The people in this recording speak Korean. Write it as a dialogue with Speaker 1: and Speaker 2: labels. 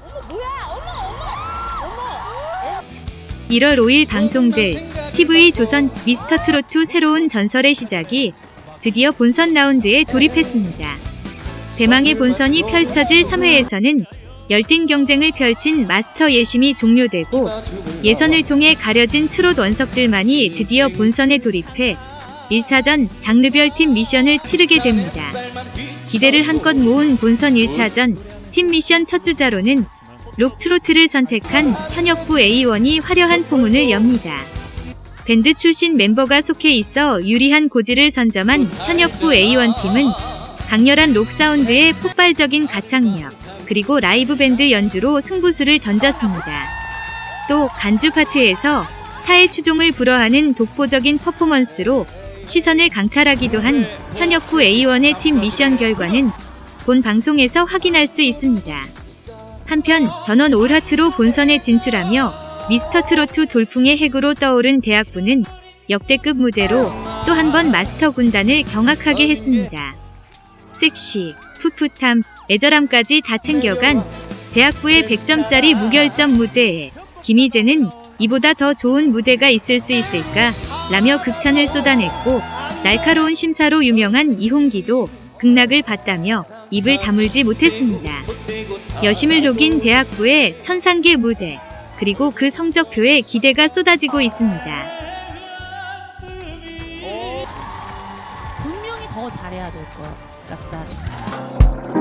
Speaker 1: 어머 뭐야? 어머 어머! 어머!
Speaker 2: 1월 5일 방송될 TV 조선 미스터 트로트 새로운 전설의 시작이 드디어 본선 라운드에 돌입했습니다. 대망의 본선이 펼쳐질 3회에서는 열띤 경쟁을 펼친 마스터 예심이 종료되고 예선을 통해 가려진 트롯 원석들만이 드디어 본선에 돌입해 1차전 장르별 팀 미션을 치르게 됩니다. 기대를 한껏 모은 본선 1차전 팀 미션 첫 주자로는 록 트로트를 선택한 현역부 A1이 화려한 포문을 엽니다. 밴드 출신 멤버가 속해 있어 유리한 고지를 선점한 현역부 A1 팀은 강렬한 록 사운드의 폭발적인 가창력, 그리고 라이브 밴드 연주로 승부수를 던졌습니다. 또 간주 파트에서 타의 추종을 불허하는 독보적인 퍼포먼스로 시선을 강탈하기도 한 현역부 A1의 팀 미션 결과는 본 방송에서 확인할 수 있습니다. 한편 전원 올하트로 본선에 진출하며 미스터 트로트 돌풍의 핵으로 떠오른 대학부는 역대급 무대로 또 한 번 마스터 군단을 경악하게 했습니다. 섹시, 풋풋함, 애절함까지 다 챙겨간 대학부의 100점짜리 무결점 무대에 김희재는 이보다 더 좋은 무대가 있을 수 있을까 라며 극찬을 쏟아냈고 날카로운 심사로 유명한 이홍기도 극락을 봤다며 입을 다물지 못했습니다. 여심을 녹인 대학부의 천상계 무대 그리고 그 성적표에 기대가 쏟아지고 있습니다.
Speaker 1: 분명히 더 잘해야 될 것 같다